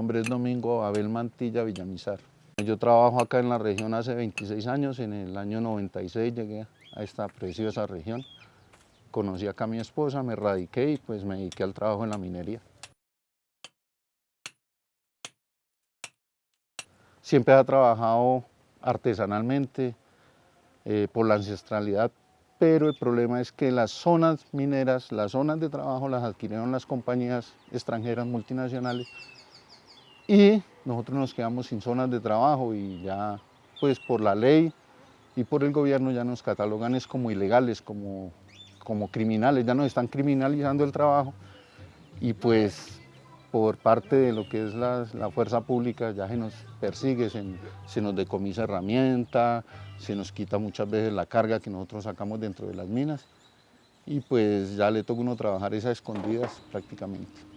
Nombre es Domingo Abel Mantilla Villamizar. Yo trabajo acá en la región hace 26 años, en el año 96 llegué a esta preciosa región. Conocí acá a mi esposa, me radiqué y pues me dediqué al trabajo en la minería. Siempre ha trabajado artesanalmente, eh, por la ancestralidad, pero el problema es que las zonas mineras, las zonas de trabajo las adquirieron las compañías extranjeras multinacionales y nosotros nos quedamos sin zonas de trabajo y ya pues por la ley y por el gobierno ya nos catalogan es como ilegales, como, como criminales, ya nos están criminalizando el trabajo y pues por parte de lo que es la, fuerza pública ya se nos persigue, se, nos decomisa herramienta, se nos quita muchas veces la carga que nosotros sacamos dentro de las minas y pues ya le toca uno trabajar esas escondidas prácticamente.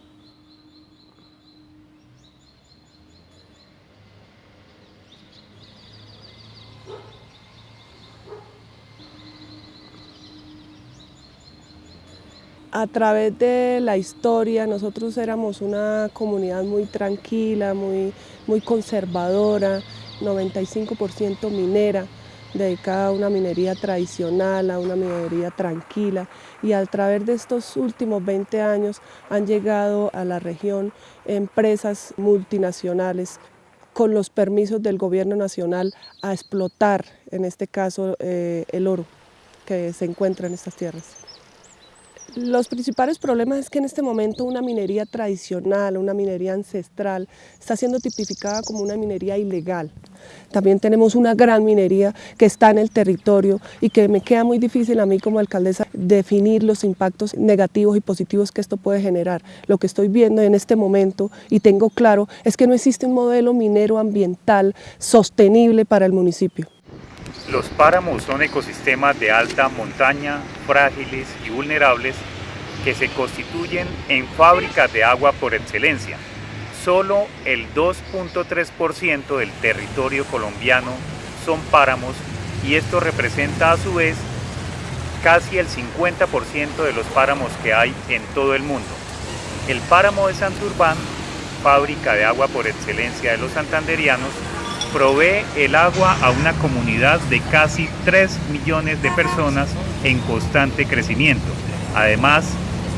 A través de la historia nosotros éramos una comunidad muy tranquila, muy, muy conservadora, 95% minera, dedicada a una minería tradicional, a una minería tranquila y a través de estos últimos 20 años han llegado a la región empresas multinacionales con los permisos del gobierno nacional a explotar, en este caso, eh, el oro que se encuentra en estas tierras. Los principales problemas es que en este momento una minería tradicional, una minería ancestral, está siendo tipificada como una minería ilegal. También tenemos una gran minería que está en el territorio y que me queda muy difícil a mí como alcaldesa definir los impactos negativos y positivos que esto puede generar. Lo que estoy viendo en este momento y tengo claro es que no existe un modelo minero ambiental sostenible para el municipio. Los páramos son ecosistemas de alta montaña, frágiles y vulnerables que se constituyen en fábricas de agua por excelencia. Solo el 2.3% del territorio colombiano son páramos y esto representa a su vez casi el 50% de los páramos que hay en todo el mundo. El páramo de Santurbán, fábrica de agua por excelencia de los santanderianos, provee el agua a una comunidad de casi 3 millones de personas en constante crecimiento. Además,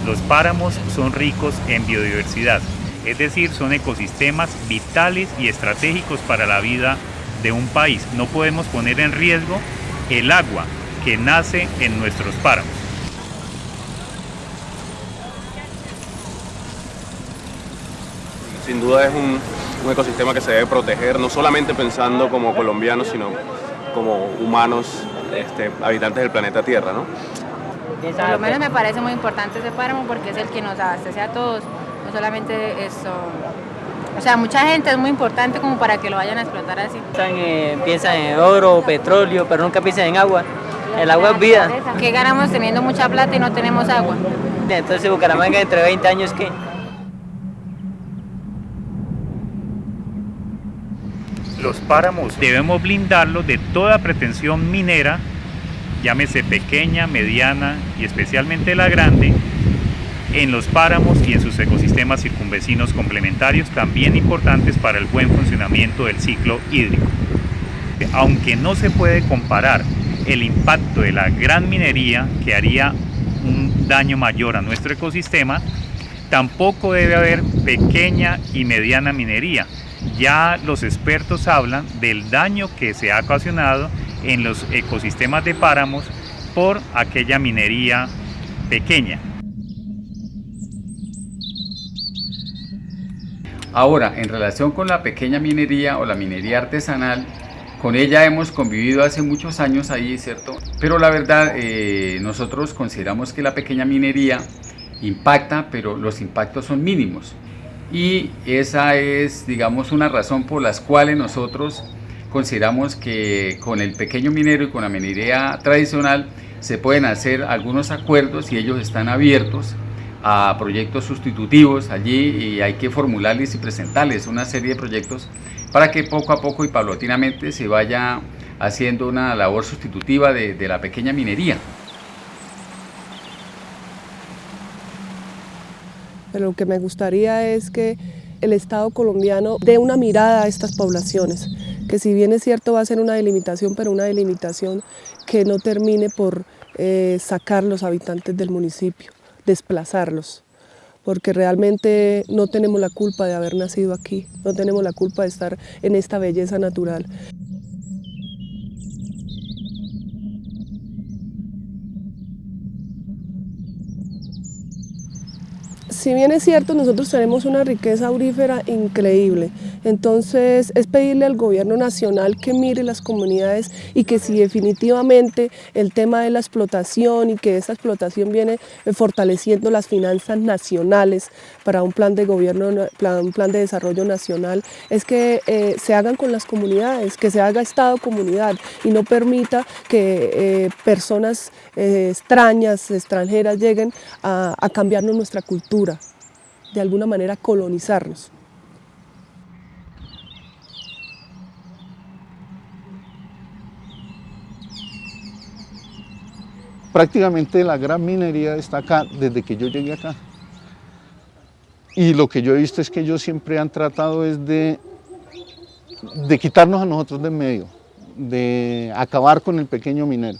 los páramos son ricos en biodiversidad, es decir, son ecosistemas vitales y estratégicos para la vida de un país. No podemos poner en riesgo el agua que nace en nuestros páramos. Sin duda es un, un ecosistema que se debe proteger, no solamente pensando como colombianos, sino como humanos, este, habitantes del planeta Tierra. ¿no? Por lo menos me parece muy importante ese páramo porque es el que nos abastece a todos, no solamente eso. O sea, mucha gente es muy importante como para que lo vayan a explotar así. Piensan, en oro, petróleo, pero nunca piensan en agua. El agua es vida. ¿Qué ganamos teniendo mucha plata y no tenemos agua? Entonces Bucaramanga entre 20 años, ¿qué? Los páramos debemos blindarlos de toda pretensión minera, llámese pequeña, mediana y especialmente la grande, en los páramos y en sus ecosistemas circunvecinos complementarios también importantes para el buen funcionamiento del ciclo hídrico. Aunque no se puede comparar el impacto de la gran minería que haría un daño mayor a nuestro ecosistema, tampoco debe haber pequeña y mediana minería, ya los expertos hablan del daño que se ha ocasionado en los ecosistemas de páramos por aquella minería pequeña. Ahora, en relación con la pequeña minería o la minería artesanal, con ella hemos convivido hace muchos años ahí, ¿cierto? Pero la verdad, eh, nosotros consideramos que la pequeña minería impacta, pero los impactos son mínimos y esa es, digamos, una razón por las cuales nosotros consideramos que con el pequeño minero y con la minería tradicional se pueden hacer algunos acuerdos y ellos están abiertos a proyectos sustitutivos allí y hay que formularles y presentarles una serie de proyectos para que poco a poco y paulatinamente se vaya haciendo una labor sustitutiva de, de la pequeña minería. Pero lo que me gustaría es que el Estado colombiano dé una mirada a estas poblaciones, que si bien es cierto va a ser una delimitación, pero una delimitación que no termine por eh, sacar los habitantes del municipio, desplazarlos porque realmente no tenemos la culpa de haber nacido aquí, no tenemos la culpa de estar en esta belleza natural. Si bien es cierto, nosotros tenemos una riqueza aurífera increíble, entonces es pedirle al gobierno nacional que mire las comunidades y que si definitivamente el tema de la explotación y que esa explotación viene fortaleciendo las finanzas nacionales para un plan de gobierno, un plan de desarrollo nacional, es que eh, se hagan con las comunidades, que se haga Estado-comunidad y no permita que eh, personas eh, extrañas, extranjeras lleguen a cambiarnos nuestra cultura de alguna manera colonizarnos. Prácticamente la gran minería está acá desde que yo llegué acá. Y lo que yo he visto es que ellos siempre han tratado es de, de quitarnos a nosotros de medio, de acabar con el pequeño minero.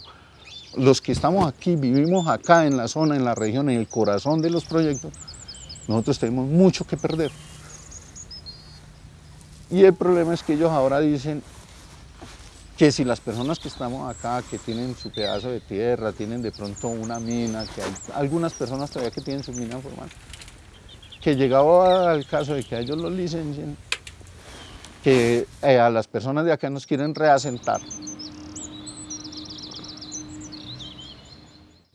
Los que estamos aquí, vivimos acá en la zona, en la región, en el corazón de los proyectos, nosotros tenemos mucho que perder. Y el problema es que ellos ahora dicen que si las personas que estamos acá, que tienen su pedazo de tierra, tienen de pronto una mina, que hay algunas personas todavía que tienen su mina formal, que llegado al caso de que a ellos los licencien, que eh, a las personas de acá nos quieren reasentar,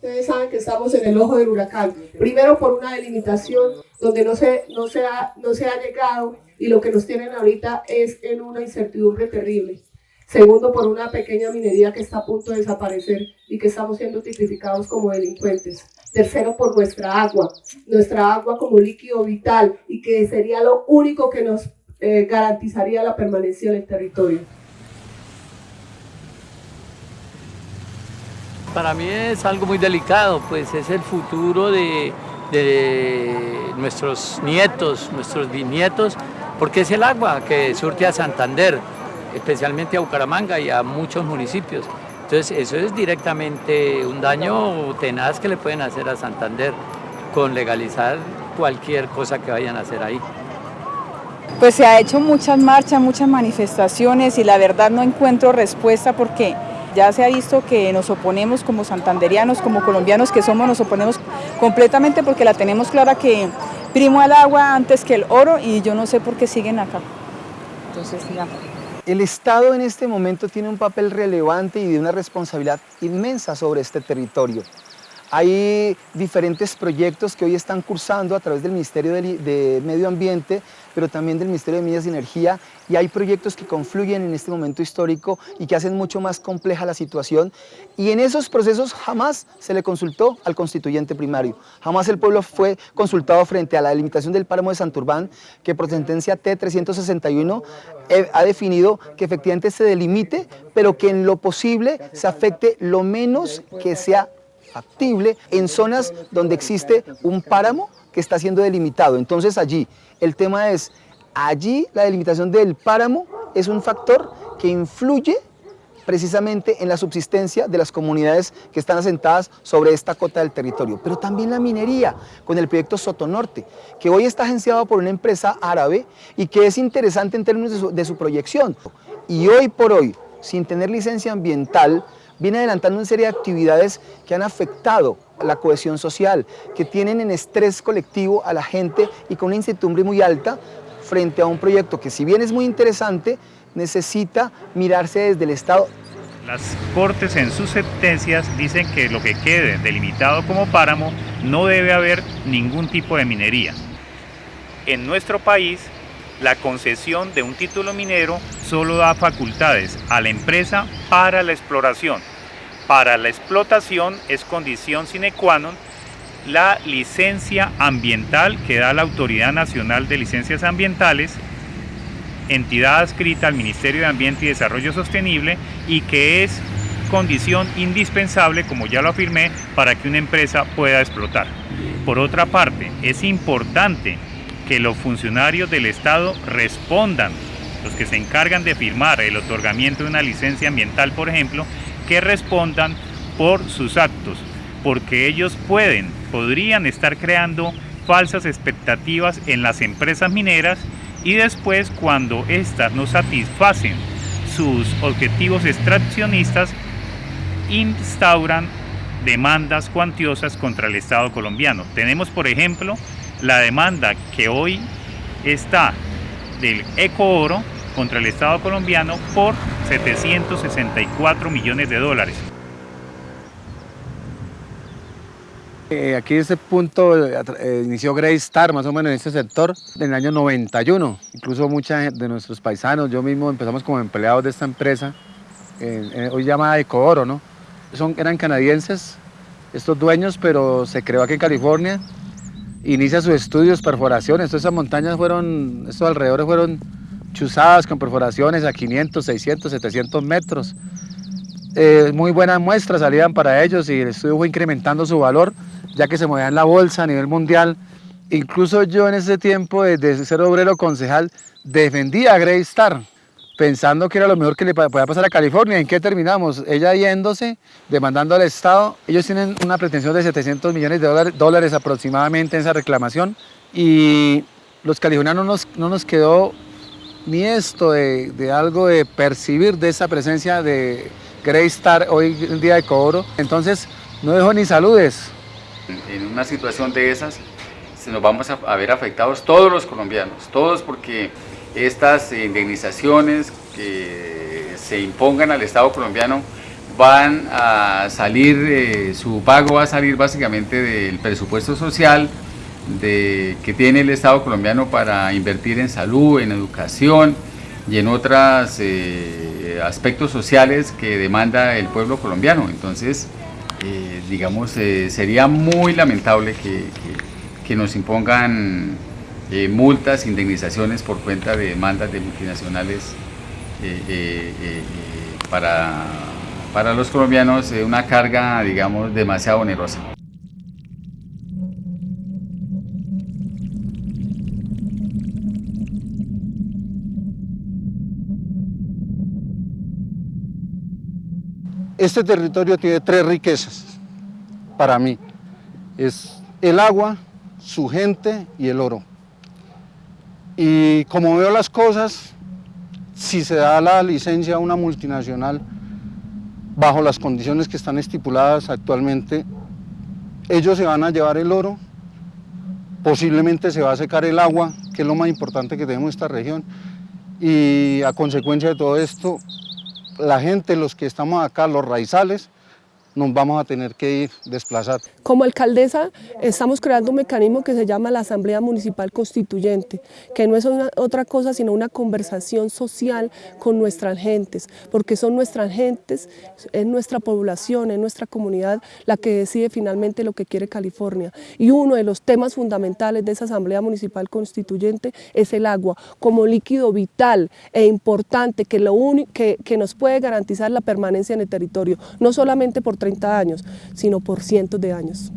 Ustedes saben que estamos en el ojo del huracán. Primero por una delimitación donde no se, no, se ha, no se ha llegado y lo que nos tienen ahorita es en una incertidumbre terrible. Segundo, por una pequeña minería que está a punto de desaparecer y que estamos siendo tipificados como delincuentes. Tercero, por nuestra agua, nuestra agua como líquido vital y que sería lo único que nos eh, garantizaría la permanencia en el territorio. Para mí es algo muy delicado, pues es el futuro de, nuestros nietos, nuestros bisnietos, porque es el agua que surte a Santander, especialmente a Bucaramanga y a muchos municipios. Entonces eso es directamente un daño tenaz que le pueden hacer a Santander con legalizar cualquier cosa que vayan a hacer ahí. Pues se ha hecho muchas marchas, muchas manifestaciones y la verdad no encuentro respuesta porque ya se ha visto que nos oponemos como santanderianos, como colombianos que somos, nos oponemos completamente porque la tenemos clara que primo al agua antes que el oro y yo no sé por qué siguen acá. Entonces, ya. El Estado en este momento tiene un papel relevante y de una responsabilidad inmensa sobre este territorio. Hay diferentes proyectos que hoy están cursando a través del Ministerio de, Medio Ambiente, pero también del Ministerio de Minas y Energía, y hay proyectos que confluyen en este momento histórico y que hacen mucho más compleja la situación, y en esos procesos jamás se le consultó al constituyente primario, jamás el pueblo fue consultado frente a la delimitación del páramo de Santurbán, que por sentencia T361 eh, ha definido que efectivamente se delimite, pero que en lo posible se afecte lo menos que sea factible en zonas donde existe un páramo que está siendo delimitado. Entonces allí, el tema es, allí la delimitación del páramo es un factor que influye precisamente en la subsistencia de las comunidades que están asentadas sobre esta cota del territorio, pero también la minería con el proyecto Sotonorte, que hoy está agenciado por una empresa árabe y que es interesante en términos de su, de su proyección. Y hoy por hoy, sin tener licencia ambiental, viene adelantando una serie de actividades que han afectado la cohesión social, que tienen en estrés colectivo a la gente y con una incertidumbre muy alta frente a un proyecto que si bien es muy interesante, necesita mirarse desde el Estado. Las Cortes en sus sentencias dicen que lo que quede delimitado como páramo no debe haber ningún tipo de minería. En nuestro país, la concesión de un título minero solo da facultades a la empresa para la exploración para la explotación es condición sine qua non la licencia ambiental que da la Autoridad Nacional de Licencias Ambientales, entidad adscrita al Ministerio de Ambiente y Desarrollo Sostenible y que es condición indispensable, como ya lo afirmé, para que una empresa pueda explotar. Por otra parte, es importante que los funcionarios del Estado respondan, los que se encargan de firmar el otorgamiento de una licencia ambiental, por ejemplo, que respondan por sus actos, porque ellos pueden, podrían estar creando falsas expectativas en las empresas mineras y después cuando éstas no satisfacen sus objetivos extraccionistas, instauran demandas cuantiosas contra el Estado colombiano. Tenemos, por ejemplo, la demanda que hoy está del Ecooro contra el Estado colombiano por 764 millones de dólares. Eh, aquí en este punto eh, inició Grey Star, más o menos en este sector, en el año 91. Incluso muchos de nuestros paisanos, yo mismo empezamos como empleados de esta empresa, hoy llamada Ecooro, ¿no? Son, eran canadienses estos dueños, pero se creó aquí en California. Inicia sus estudios, perforaciones. Todas esas montañas fueron, estos alrededores fueron chuzadas con perforaciones a 500, 600, 700 metros. Eh, muy buenas muestras salían para ellos y el estudio fue incrementando su valor ya que se movía en la bolsa a nivel mundial. Incluso yo en ese tiempo, desde ser obrero concejal, defendía a Grey Star, pensando que era lo mejor que le podía pasar a California. ¿En qué terminamos? Ella yéndose, demandando al Estado. Ellos tienen una pretensión de 700 millones de dólares, aproximadamente en esa reclamación. Y los californianos no nos, no nos quedó ni esto de, de, algo de percibir de esa presencia de Grey Star hoy en día de cobro. Entonces, no dejó ni saludes, en una situación de esas nos vamos a, ver afectados todos los colombianos, todos porque estas indemnizaciones que se impongan al Estado colombiano van a salir, eh, su pago va a salir básicamente del presupuesto social de, que tiene el Estado colombiano para invertir en salud, en educación y en otros eh, aspectos sociales que demanda el pueblo colombiano. Entonces, eh, digamos, eh, sería muy lamentable que, nos impongan multas, indemnizaciones por cuenta de demandas de multinacionales para, para los colombianos, una carga, digamos, demasiado onerosa. Este territorio tiene tres riquezas para mí. Es el agua, su gente y el oro. Y como veo las cosas, si se da la licencia a una multinacional bajo las condiciones que están estipuladas actualmente, ellos se van a llevar el oro, posiblemente se va a secar el agua, que es lo más importante que tenemos en esta región, y a consecuencia de todo esto, la gente, los que estamos acá, los raizales, nos vamos a tener que ir desplazar. Como alcaldesa estamos creando un mecanismo que se llama la Asamblea Municipal Constituyente, que no es otra cosa sino una conversación social con nuestras gentes, porque son nuestras gentes, es nuestra población, es nuestra comunidad la que decide finalmente lo que quiere California. Y uno de los temas fundamentales de esa Asamblea Municipal Constituyente es el agua, como líquido vital e importante que, lo que, nos puede garantizar la permanencia en el territorio, no solamente por 30 años, sino por cientos de años.